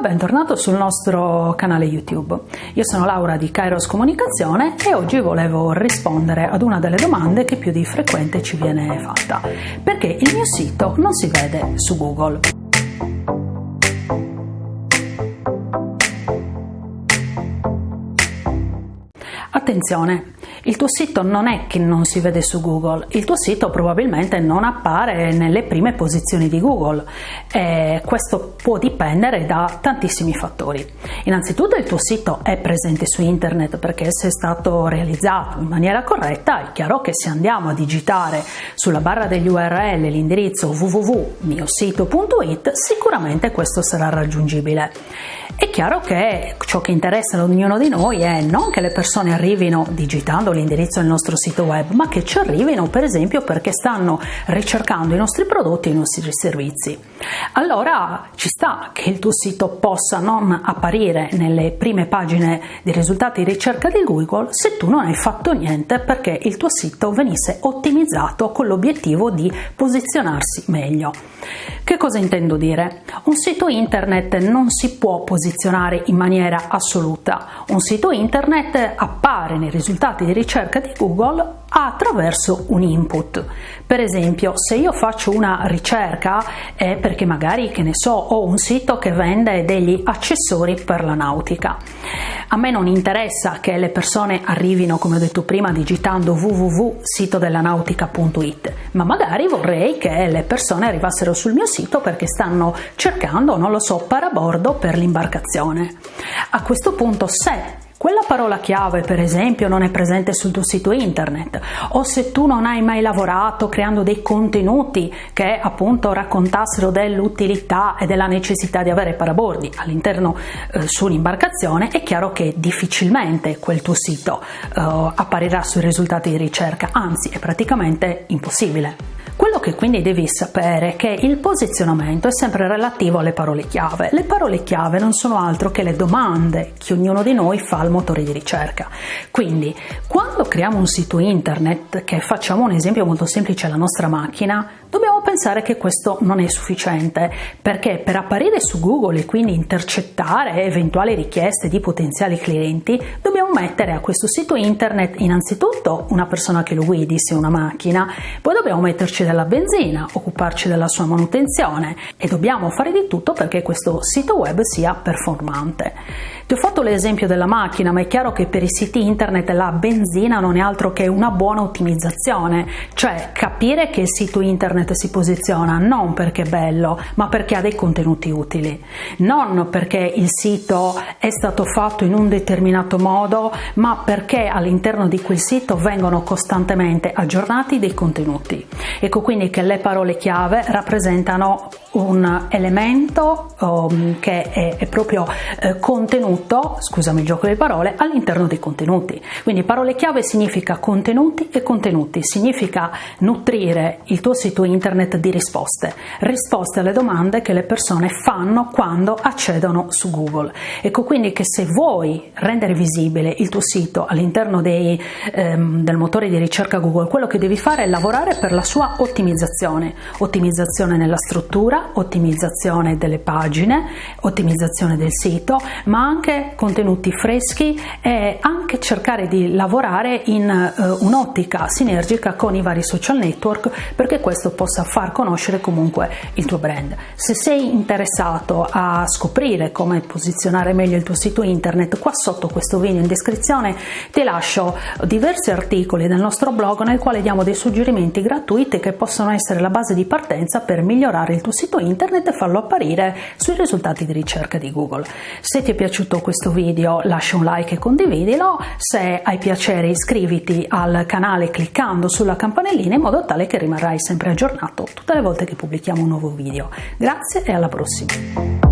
bentornato sul nostro canale YouTube. Io sono Laura di Kairos Comunicazione e oggi volevo rispondere ad una delle domande che più di frequente ci viene fatta. Perché il mio sito non si vede su Google? Attenzione, il tuo sito non è che non si vede su Google, il tuo sito probabilmente non appare nelle prime posizioni di Google e questo può dipendere da tantissimi fattori. Innanzitutto il tuo sito è presente su internet perché se è stato realizzato in maniera corretta è chiaro che se andiamo a digitare sulla barra degli URL l'indirizzo www.miosito.it sicuramente questo sarà raggiungibile. È chiaro che ciò che interessa ad ognuno di noi è non che le persone arrivino digitando l'indirizzo del nostro sito web, ma che ci arrivino per esempio perché stanno ricercando i nostri prodotti e i nostri servizi. Allora ci sta che il tuo sito possa non apparire nelle prime pagine dei risultati di ricerca di Google se tu non hai fatto niente perché il tuo sito venisse ottimizzato con l'obiettivo di posizionarsi meglio. Che cosa intendo dire? Un sito internet non si può posizionare in maniera assoluta. Un sito internet appare nei risultati di ricerca di Google attraverso un input. Per esempio, se io faccio una ricerca è perché magari, che ne so, ho un sito che vende degli accessori per la nautica. A me non interessa che le persone arrivino, come ho detto prima, digitando www.sitodellanautica.it, ma magari vorrei che le persone arrivassero sul mio sito perché stanno cercando, non lo so, parabordo per l'imbarcazione. A questo punto, se quella parola chiave, per esempio, non è presente sul tuo sito internet o se tu non hai mai lavorato creando dei contenuti che appunto raccontassero dell'utilità e della necessità di avere parabordi all'interno eh, su un'imbarcazione, è chiaro che difficilmente quel tuo sito eh, apparirà sui risultati di ricerca, anzi è praticamente impossibile. Che quindi devi sapere che il posizionamento è sempre relativo alle parole chiave. Le parole chiave non sono altro che le domande che ognuno di noi fa al motore di ricerca. Quindi, quando creiamo un sito internet, che facciamo un esempio molto semplice alla nostra macchina, dobbiamo pensare che questo non è sufficiente, perché per apparire su Google e quindi intercettare eventuali richieste di potenziali clienti, dobbiamo mettere a questo sito internet innanzitutto una persona che lo guidi, se una macchina, poi dobbiamo metterci della occuparci della sua manutenzione e dobbiamo fare di tutto perché questo sito web sia performante. Ti ho fatto l'esempio della macchina, ma è chiaro che per i siti internet la benzina non è altro che una buona ottimizzazione, cioè capire che il sito internet si posiziona non perché è bello, ma perché ha dei contenuti utili, non perché il sito è stato fatto in un determinato modo, ma perché all'interno di quel sito vengono costantemente aggiornati dei contenuti. Ecco quindi che le parole chiave rappresentano un elemento um, che è, è proprio eh, contenuto, scusami il gioco di parole, all'interno dei contenuti. Quindi parole chiave significa contenuti e contenuti, significa nutrire il tuo sito internet di risposte, risposte alle domande che le persone fanno quando accedono su Google. Ecco quindi che se vuoi rendere visibile il tuo sito all'interno ehm, del motore di ricerca Google, quello che devi fare è lavorare per la sua ottimizzazione, ottimizzazione nella struttura, ottimizzazione delle pagine, ottimizzazione del sito, ma anche contenuti freschi e anche cercare di lavorare in uh, un'ottica sinergica con i vari social network perché questo possa far conoscere comunque il tuo brand. Se sei interessato a scoprire come posizionare meglio il tuo sito internet, qua sotto questo video in descrizione ti lascio diversi articoli del nostro blog nel quale diamo dei suggerimenti gratuiti che possono essere la base di partenza per migliorare il tuo sito sito internet e farlo apparire sui risultati di ricerca di Google. Se ti è piaciuto questo video lascia un like e condividilo, se hai piacere iscriviti al canale cliccando sulla campanellina in modo tale che rimarrai sempre aggiornato tutte le volte che pubblichiamo un nuovo video. Grazie e alla prossima!